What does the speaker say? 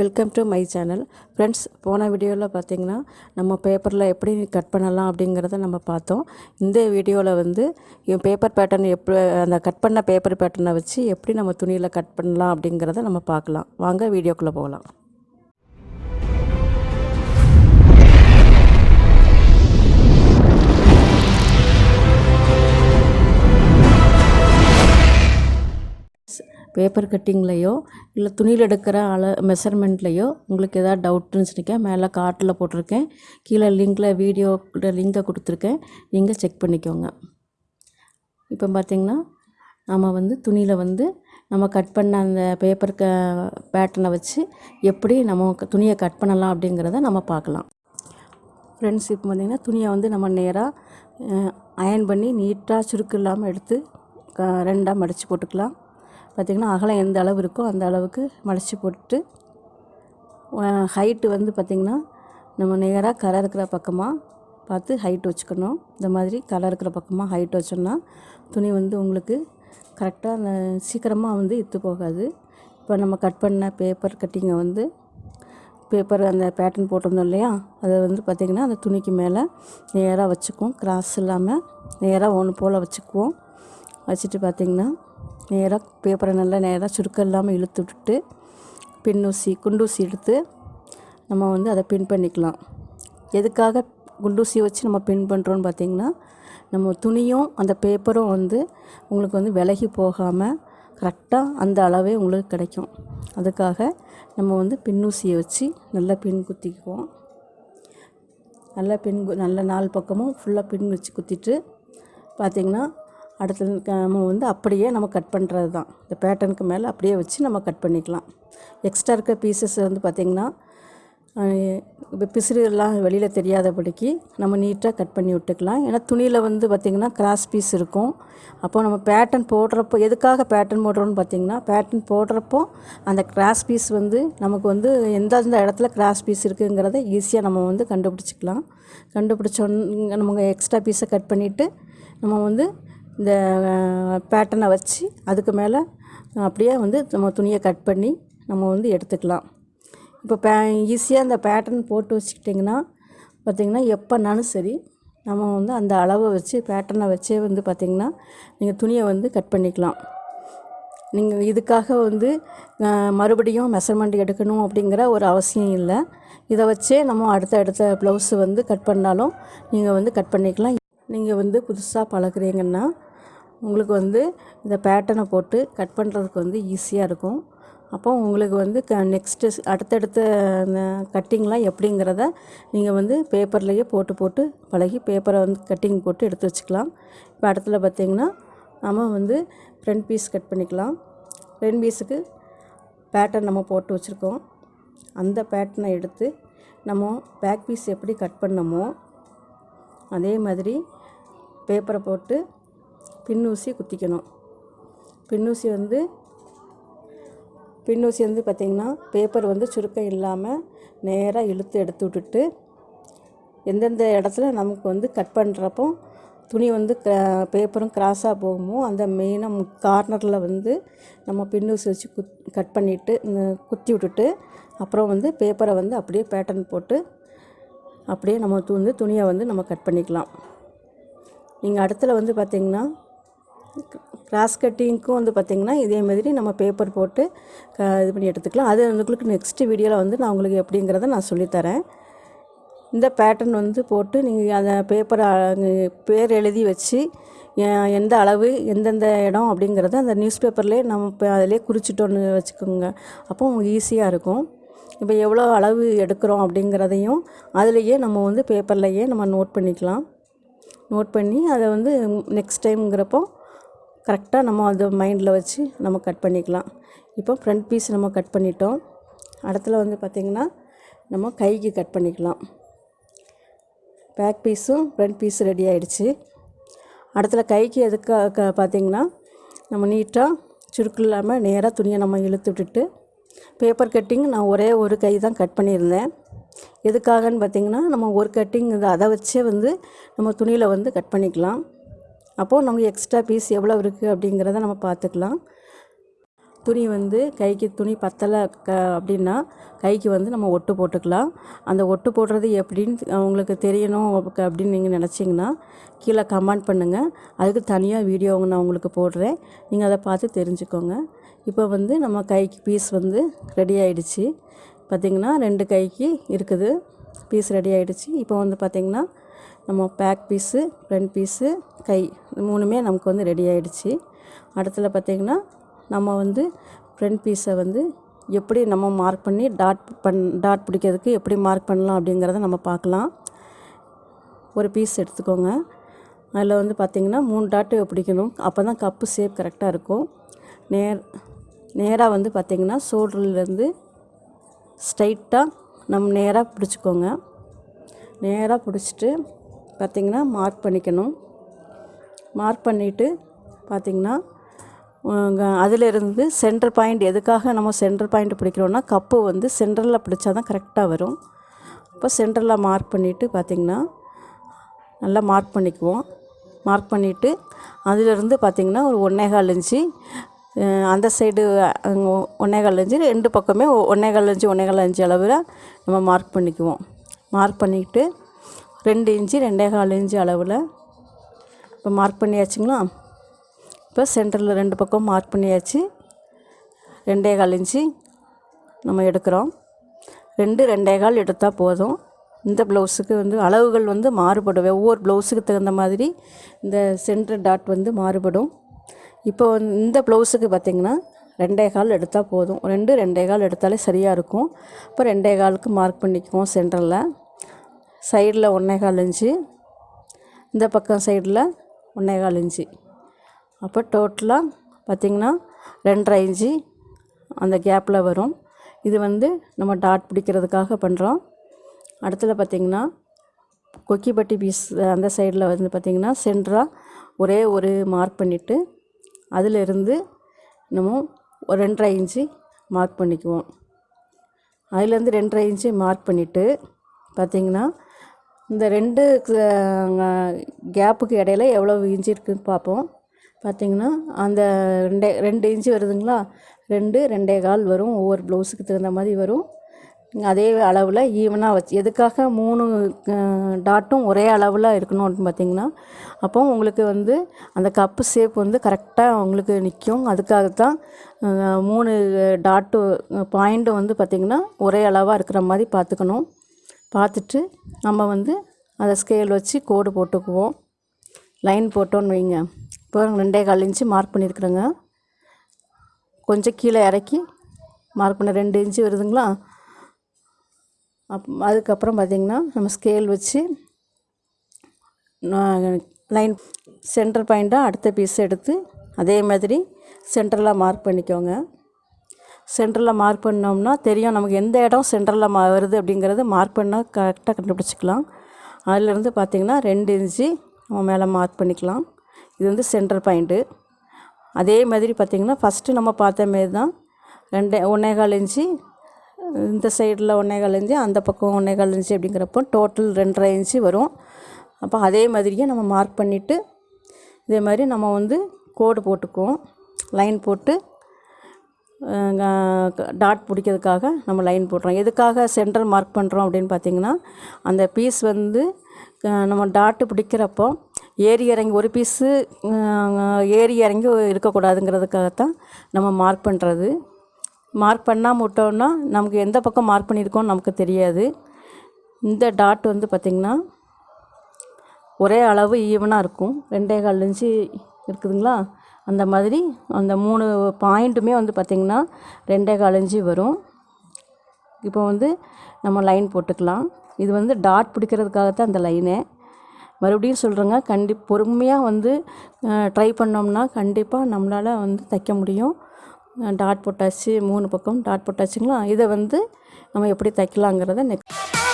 Welcome to my channel friends போன வீடியோவில் பார்த்தீங்கன்னா நம்ம பேப்பரில் எப்படி கட் பண்ணலாம் அப்படிங்கிறத நம்ம பார்த்தோம். இந்த வீடியோவில் வந்து பேப்பர் பேட்டர்ன் எப்படி அந்த கட் பண்ண பேப்பர் பேட்டர்னை வச்சு எப்படி நம்ம துணியில் கட் பண்ணலாம் அப்படிங்கிறத நம்ம பார்க்கலாம். வாங்க வீடியோக்குள்ளே போகலாம். பேப்பர் கட்டிங்லேயோ இல்லை துணியில் எடுக்கிற அள மெஷர்மெண்ட்லேயோ உங்களுக்கு எதாவது டவுட் இருந்துச்சுனிக்கா மேலே கார்ட்டில் போட்டிருக்கேன். கீழே லிங்க்கில் வீடியோ லிங்கை கொடுத்துருக்கேன். நீங்கள் செக் பண்ணிக்கோங்க. இப்போ பார்த்திங்கன்னா நம்ம வந்து துணியில் வந்து நம்ம கட் பண்ண அந்த பேப்பர் க பேட்டர்னை வச்சு எப்படி நம்ம துணியை கட் பண்ணலாம் அப்படிங்கிறத நம்ம பார்க்கலாம். ஃப்ரெண்ட்ஸ் இப்போ பார்த்திங்கன்னா துணியை வந்து நம்ம நேராக அயன் பண்ணி நீட்டாக சுருக்கு இல்லாமல் எடுத்து க ரெண்டாக மடித்து போட்டுக்கலாம். பார்த்திங்கன்னா அகலம் எந்த அளவு இருக்கோ அந்த அளவுக்கு மடித்து போட்டு ஹைட்டு வந்து பார்த்திங்கன்னா நம்ம நேராக கரை இருக்கிற பக்கமாக பார்த்து ஹைட் வச்சுக்கணும். இந்த மாதிரி கரை இருக்கிற பக்கமாக ஹைட் வச்சோம்னா துணி வந்து உங்களுக்கு கரெக்டாக அந்த சீக்கிரமாக வந்து இத்து போகாது. இப்போ நம்ம கட் பண்ண பேப்பர் கட்டிங்கை வந்து பேப்பர் அந்த பேட்டர்ன் போட்டிருந்தோம் இல்லையா? அதை வந்து பார்த்திங்கன்னா அந்த துணிக்கு மேலே நேராக வச்சுக்குவோம். கிராஸ் இல்லாமல் நேராக ஒன்று போல் வச்சுக்குவோம். வச்சுட்டு பார்த்திங்கன்னா நேராக பேப்பரை நல்லா நேராக சுருக்கம் இல்லாமல் இழுத்து விட்டுட்டு பின்னூசி குண்டூசி எடுத்து நம்ம வந்து அதை பின் பண்ணிக்கலாம். எதுக்காக குண்டூசி வச்சு நம்ம பின் பண்ணுறோன்னு பார்த்திங்கன்னா நம்ம துணியும் அந்த பேப்பரும் வந்து உங்களுக்கு வந்து விலகி போகாமல் கரெக்டாக அந்த அளவே உங்களுக்கு கிடைக்கும். அதுக்காக நம்ம வந்து பின்னூசியை வச்சு நல்லா பின் குத்திக்குவோம். நல்லா பின் கு- நல்ல நாலு பக்கமும் ஃபுல்லாக பின் வச்சு குத்திட்டு பார்த்திங்கன்னா அடுத்தது நம்ம வந்து அப்படியே நம்ம கட் பண்ணுறது தான் இந்த பேட்டர்னுக்கு மேலே அப்படியே வச்சு நம்ம கட் பண்ணிக்கலாம். எக்ஸ்ட்ரா இருக்க பீசஸ் வந்து பார்த்திங்கன்னா இப்போ பிசிறு வெளியில் தெரியாதபடிக்கு நம்ம நீட்டாக கட் பண்ணி விட்டுக்கலாம். ஏன்னா துணியில் வந்து பார்த்திங்கன்னா கிராஸ் பீஸ் இருக்கும். அப்போ நம்ம பேட்டர்ன் போடுறப்போ எதுக்காக பேட்டர்ன் போடுறோம்னு பார்த்திங்கன்னா பேட்டர்ன் போடுறப்போ அந்த கிராஸ் பீஸ் வந்து நமக்கு வந்து எந்த இடத்துல கிராஸ் பீஸ் இருக்குங்கிறத ஈஸியாக நம்ம வந்து கண்டுபிடிச்சிக்கலாம். கண்டுபிடிச்சோன்னு நம்ம எக்ஸ்ட்ரா பீஸை கட் பண்ணிவிட்டு நம்ம வந்து இந்த பேட்டர்னை வச்சு அதுக்கு மேலே அப்படியே வந்து நம்ம துணியை கட் பண்ணி நம்ம வந்து எடுத்துக்கலாம். இப்போ பே ஈஸியாக அந்த பேட்டர்ன் போட்டு வச்சுக்கிட்டிங்கன்னா பார்த்திங்கன்னா எப்போனாலும் சரி நம்ம வந்து அந்த அளவை வச்சு பேட்டர்னை வச்சே வந்து பார்த்திங்கன்னா நீங்கள் துணியை வந்து கட் பண்ணிக்கலாம். நீங்கள் இதுக்காக வந்து மறுபடியும் மெஷர்மெண்ட் எடுக்கணும் அப்படிங்கிற ஒரு அவசியம் இல்லை. இதை வச்சே நம்ம அடுத்த அடுத்த ப்ளவுஸு வந்து கட் பண்ணாலும் நீங்கள் வந்து கட் பண்ணிக்கலாம். நீங்கள் வந்து புதுசாக பழகுறீங்கன்னா உங்களுக்கு வந்து இந்த பேட்டர்னை போட்டு கட் பண்ணுறதுக்கு வந்து ஈஸியாக இருக்கும். அப்போ உங்களுக்கு வந்து க நெக்ஸ்ட்டு அடுத்தடுத்த அந்த கட்டிங்லாம் எப்படிங்கிறத நீங்கள் வந்து பேப்பர்லேயே போட்டு போட்டு பழகி பேப்பரை வந்து கட்டிங் போட்டு எடுத்து வச்சுக்கலாம். இப்போ அடுத்துல பார்த்திங்கன்னா நம்ம வந்து ஃப்ரண்ட் பீஸ் கட் பண்ணிக்கலாம். ஃப்ரண்ட் பீஸுக்கு பேட்டர்ன் நம்ம போட்டு வச்சுருக்கோம். அந்த பேட்டர்னை எடுத்து நம்ம பேக் பீஸ் எப்படி கட் பண்ணமோ அதே மாதிரி பேப்பரை போட்டு பின்னூசி குத்திக்கணும். பின்னூசி வந்து பின்னூசி வந்து பார்த்திங்கன்னா பேப்பர் வந்து சுருக்கம் இல்லாமல் நேராக இழுத்து எடுத்து விட்டுட்டு எந்தெந்த இடத்துல நமக்கு வந்து கட் பண்ணுறப்போ துணி வந்து க பேப்பரும் கிராஸாக போகுமோ அந்த மெயினாக கார்னரில் வந்து நம்ம பின்னூசி வச்சு குத் கட் பண்ணிவிட்டு குத்தி விட்டுட்டு அப்புறம் வந்து பேப்பரை வந்து அப்படியே பேட்டர்ன் போட்டு அப்படியே நம்ம வந்து துணியை வந்து நம்ம கட் பண்ணிக்கலாம். நீங்கள் அடுத்தில் வந்து பார்த்திங்கன்னா கிராஸ் கட்டிங்க்கும் வந்து பார்த்திங்கன்னா இதே மாதிரி நம்ம பேப்பர் போட்டு க இது பண்ணி எடுத்துக்கலாம். அது உங்களுக்கு நெக்ஸ்ட்டு வீடியோவில் வந்து நான் உங்களுக்கு எப்படிங்கிறத நான் சொல்லித்தரேன். இந்த பேட்டர்ன் வந்து போட்டு நீங்கள் அந்த பேப்பரை பேர் எழுதி வச்சு எந்த அளவு எந்தெந்த இடம் அப்படிங்கிறத அந்த நியூஸ் பேப்பர்லேயே நம்ம இப்போ அதிலே குறிச்சிட்டோன்னு வச்சுக்கோங்க. அப்போ ஈஸியாக இருக்கும். இப்போ எவ்வளோ அளவு எடுக்கிறோம் அப்படிங்கிறதையும் அதுலேயே நம்ம வந்து பேப்பர்லேயே நம்ம நோட் பண்ணிக்கலாம். நோட் பண்ணி அதை வந்து நெக்ஸ்ட் டைம்ங்கிறப்போ கரெக்டாக நம்ம அதை மைண்டில் வச்சு நம்ம கட் பண்ணிக்கலாம். இப்போ ஃப்ரண்ட் பீஸ் நம்ம கட் பண்ணிட்டோம். அடுத்துல வந்து பார்த்திங்கன்னா நம்ம கைக்கு கட் பண்ணிக்கலாம். பேக் பீஸும் ஃப்ரண்ட் பீஸ் ரெடி ஆகிடுச்சு அடுத்துல கைக்கு எதுக்காக பார்த்தீங்கன்னா நம்ம நீட்டாக சுருக்கு இல்லாமல் நேராக துணியை நம்ம இழுத்து விட்டுட்டு பேப்பர் கட்டிங் நான் ஒரே ஒரு கை தான் கட் பண்ணியிருந்தேன். எதுக்காகன்னு பார்த்தீங்கன்னா நம்ம ஒரு கட்டிங் அதை வச்சே வந்து நம்ம துணியில் வந்து கட் பண்ணிக்கலாம். அப்போது நமக்கு எக்ஸ்ட்ரா பீஸ் எவ்வளோ இருக்குது அப்படிங்கிறத நம்ம பார்த்துக்கலாம். துணி வந்து கைக்கு துணி பத்தலை க அப்படின்னா கைக்கு வந்து நம்ம ஒட்டு போட்டுக்கலாம். அந்த ஒட்டு போடுறது எப்படின்னு உங்களுக்கு தெரியணும் அப்படின்னு நீங்கள் நினச்சிங்கன்னா கீழே கமெண்ட் பண்ணுங்கள் அதுக்கு தனியாக வீடியோ நான் உங்களுக்கு போடுறேன். நீங்கள் அதை பார்த்து தெரிஞ்சுக்கோங்க. இப்போ வந்து நம்ம கைக்கு பீஸ் வந்து ரெடி ஆகிடுச்சி பார்த்திங்கன்னா ரெண்டு கைக்கு இருக்குது. பீஸ் ரெடி ஆகிடுச்சு இப்போ வந்து பார்த்திங்கன்னா நம்ம பேக் பீஸு ஃப்ரண்ட் பீஸு கை இது மூணுமே நமக்கு வந்து ரெடி ஆகிடுச்சி அடுத்தில் பார்த்திங்கன்னா நம்ம வந்து ஃப்ரண்ட் பீஸை வந்து எப்படி நம்ம மார்க் பண்ணி டாட் பண் டாட் பிடிக்கிறதுக்கு எப்படி மார்க் பண்ணலாம் அப்படிங்கிறத நம்ம பார்க்கலாம். ஒரு பீஸ் எடுத்துக்கோங்க. அதில் வந்து பார்த்திங்கன்னா மூணு டாட்டு பிடிக்கணும். அப்போ தான் கப்பு ஷேப் கரெக்டாக இருக்கும். நேர் நேராக வந்து பார்த்திங்கன்னா ஷோல்டர்லேருந்து ஸ்ட்ரைட்டாக நம்ம நேராக பிடிச்சிக்கோங்க. நேராக பிடிச்சிட்டு பார்த்திங்கன்னா மார்க் பண்ணிக்கணும். மார்க் பண்ணிவிட்டு பார்த்திங்கன்னா அதிலிருந்து சென்டர் பாயிண்ட் எதுக்காக நம்ம சென்டர் பாயிண்ட் பிடிக்கிறோன்னா கப்பு வந்து சென்டரில் பிடிச்சா தான் கரெக்டாக வரும். இப்போ சென்டரில் மார்க் பண்ணிவிட்டு பார்த்திங்கன்னா நல்லா மார்க் பண்ணிக்குவோம். மார்க் பண்ணிவிட்டு அதிலிருந்து பார்த்திங்கன்னா ஒரு ஒன்றேகால் இன்ச்சு அந்த சைடு ஒன்றேகால் இன்ச்சு ரெண்டு பக்கமே ஒன்றேகால் இன்ச்சு ஒன்றேகால் இன்ச்சு அளவில் நம்ம மார்க் பண்ணிக்குவோம். மார்க் பண்ணிக்கிட்டு ரெண்டு இன்ச்சு ரெண்டேகால் இன்ச்சு அளவில். இப்போ மார்க் பண்ணியாச்சுங்களா? இப்போ சென்டரில் ரெண்டு பக்கம் மார்க் பண்ணியாச்சு. ரெண்டே கால் இன்ச்சு நம்ம எடுக்கிறோம். ரெண்டு ரெண்டே கால் எடுத்தால் போதும். இந்த ப்ளவுஸுக்கு வந்து அளவுகள் வந்து மாறுபடும். ஒவ்வொரு ப்ளவுஸுக்கு தகுந்த மாதிரி இந்த சென்டர் டாட் வந்து மாறுபடும். இப்போ வந்து இந்த ப்ளவுஸுக்கு பார்த்திங்கன்னா ரெண்டே கால் எடுத்தால் போதும். ரெண்டு ரெண்டே கால் எடுத்தாலே சரியாக இருக்கும். இப்போ ரெண்டே காலுக்கு மார்க் பண்ணிக்குவோம் சென்டரில் சைடில் ஒன்றேகால் இன்ச்சு இந்த பக்கம் சைடில் ஒன்றேகால் இன்ச்சு. அப்போ டோட்டலாக பார்த்திங்கன்னா ரெண்டரை இன்ச்சு அந்த கேப்பில் வரும். இது வந்து நம்ம டாட் பிடிக்கிறதுக்காக பண்ணுறோம். அடுத்தது பார்த்திங்கன்னா கொக்கிப்பட்டி பீஸ் அந்த சைடில் வந்து பார்த்திங்கன்னா சென்டராக ஒரே ஒரு மார்க் பண்ணிவிட்டு அதிலிருந்து நம்ம ஒரு ரெண்டரை இன்ச்சு மார்க் பண்ணிக்குவோம். அதுலேருந்து ரெண்டரை இன்ச்சு மார்க் பண்ணிவிட்டு பார்த்திங்கன்னா இந்த ரெண்டு கேப்புக்கு இடையில எவ்வளோ இன்ச்சு இருக்குதுன்னு பார்ப்போம். பார்த்திங்கன்னா அந்த ரெண்டே ரெண்டு இன்ச்சு வருதுங்களா? ரெண்டு ரெண்டே கால் வரும். ஒவ்வொரு ப்ளவுஸுக்கு தகுந்த மாதிரி வரும். அதே அளவில் ஈவனாக வச்சு எதுக்காக மூணு டாட்டும் ஒரே அளவில் இருக்கணும் அப்படின்னு பார்த்தீங்கன்னா அப்போ உங்களுக்கு வந்து அந்த கப்பு ஷேப் வந்து கரெக்டாக உங்களுக்கு நிற்கும் அதுக்காகத்தான் மூணு டாட்டு பாயிண்ட்டும் வந்து பார்த்திங்கன்னா ஒரே அளவாக இருக்கிற மாதிரி பார்த்துக்கணும் பார்த்துட்டு நம்ம வந்து அதை ஸ்கேல் வச்சு கோடு போட்டுக்குவோம். லைன் போட்டோன்னு வைங்க. இப்போ ரெண்டே கால் இன்ச்சு மார்க் பண்ணியிருக்குறேங்க. கொஞ்சம் கீழே இறக்கி மார்க் பண்ண ரெண்டு இன்ச்சு வருதுங்களா? அப் அதுக்கப்புறம் பார்த்திங்கன்னா நம்ம ஸ்கேல் வச்சு லைன் சென்டர் பாயிண்ட்டாக அடுத்த பீஸ் எடுத்து அதே மாதிரி சென்டரில் மார்க் பண்ணிக்கோங்க. சென்டரில் மார்க் பண்ணோம்னா தெரியும் நமக்கு எந்த இடம் சென்டரில் மா வருது அப்படிங்கிறது மார்க் பண்ணால் கரெக்டாக கண்டுபிடிச்சிக்கலாம். அதிலேருந்து பார்த்திங்கன்னா ரெண்டு இன்ச்சு நம்ம மேலே மார்க் பண்ணிக்கலாம். இது வந்து சென்டர் பாயிண்ட்டு. அதே மாதிரி பார்த்திங்கன்னா ஃபஸ்ட்டு நம்ம பார்த்த மாரி தான் ரெண்டு ஒன்றேகால் இன்ச்சு இந்த சைடில் ஒன்றேகால் இன்ச்சு அந்த பக்கம் ஒன்றேகால் இன்ச்சு அப்படிங்கிறப்போ டோட்டல் ரெண்டரை இன்ச்சு வரும். அப்போ அதே மாதிரியே நம்ம மார்க் பண்ணிவிட்டு இதே மாதிரி நம்ம வந்து கோடு போட்டுக்குவோம். லைன் போட்டு டாட் பிடிக்கிறதுக்காக நம்ம லைன் போடுறோம் எதுக்காக சென்டர் மார்க் பண்ணுறோம் அப்படின்னு பார்த்தீங்கன்னா அந்த பீஸ் வந்து நம்ம டாட்டு பிடிக்கிறப்போ ஏறி இறங்கி ஒரு பீஸு ஏறி இறங்கி இருக்கக்கூடாதுங்கிறதுக்காகத்தான் நம்ம மார்க் பண்ணுறது மார்க் பண்ணாமல் விட்டோம்னா நமக்கு எந்த பக்கம் மார்க் பண்ணியிருக்கோன்னு நமக்கு தெரியாது. இந்த டாட் வந்து பார்த்திங்கன்னா ஒரே அளவு ஈவனாக இருக்கும். ரெண்டே கால் இன்ச்சு இருக்குதுங்களா? அந்த மாதிரி அந்த மூணு பாயிண்ட்டுமே வந்து பார்த்திங்கன்னா ரெண்டே கால் இன்ச்சு வரும். இப்போ வந்து நம்ம லைன் போட்டுக்கலாம். இது வந்து டாட் பிடிக்கிறதுக்காகத்தான் அந்த லைனு. மறுபடியும் சொல்கிறேங்க கண்டி பொறுமையாக வந்து ட்ரை பண்ணோம்னா கண்டிப்பாக நம்மளால் வந்து தைக்க முடியும். டாட் போட்டாச்சு மூணு பக்கம் டாட் போட்டாச்சுங்களா? இதை வந்து நம்ம எப்படி தைக்கலாங்கிறத நெக்ஸ்ட்